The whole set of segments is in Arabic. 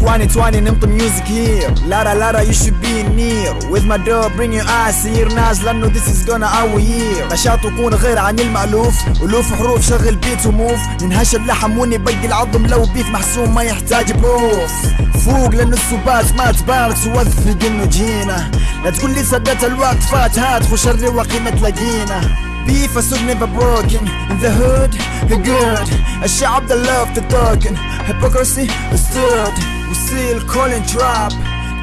2020 نمط ميوزك هير لارا لارا you should be near. With my door bring your eyes here ناس لأنه this is gonna our year. نشاط وكون غير عن المألوف. ألوف حروف شغل بيت وموف ننهش اللحم ونبقي العظم. لو بيف محسوم ما يحتاج بروف فوق لأنه السبات ما تبارك توثق إنه جينا. لا تقول لي سدت الوقت فات هات خش الرواقي ما تلاقينا Beef a never broken. In the hood, the good. الشعب that love the token Hypocrisy We still calling trap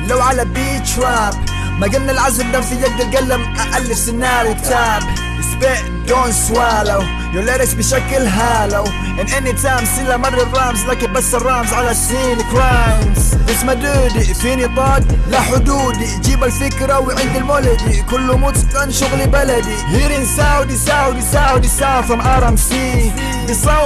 لو على beat trap. ما قلنا العزم دم في يد القلم أألف سيناريو كتاب. Spit don't swallow. Your lyrics بشكل هالو. And anytime سيلا مر الرامز لكن بس الرامز على سين كرايمز بس مدودي فيني طاق لا حدودي. جيب الفكرة وعند المولدي. كله متقن شغلي بلدي. Here in Saudi Saudi Saudi South from RMC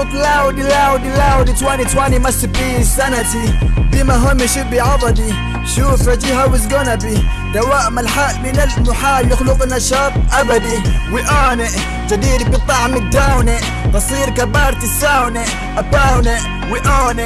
بصوت لاودي لاودي لاودي 2020 must be سنتي بما هم شبي عضدي شوف رجي هاو از gonna be? دوام الحال من المحال يخلق نشاط ابدي وي اون جديد بطعم الداونة تصير كبارتي ساونة اباونة وي اون